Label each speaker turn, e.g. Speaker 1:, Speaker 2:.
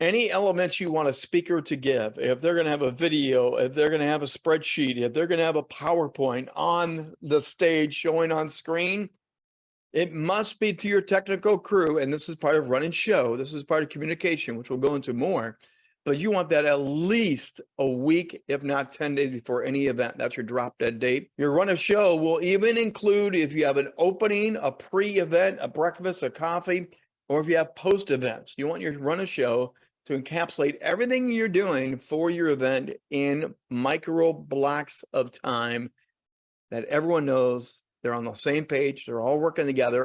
Speaker 1: any elements you want a speaker to give, if they're going to have a video, if they're going to have a spreadsheet, if they're going to have a PowerPoint on the stage showing on screen, it must be to your technical crew. And this is part of run running show. This is part of communication, which we'll go into more. But you want that at least a week, if not 10 days before any event. That's your drop dead date. Your run of show will even include if you have an opening, a pre-event, a breakfast, a coffee, or if you have post events. You want your run of show to encapsulate everything you're doing for your event in micro blocks of time that everyone knows they're on the same page, they're all working together,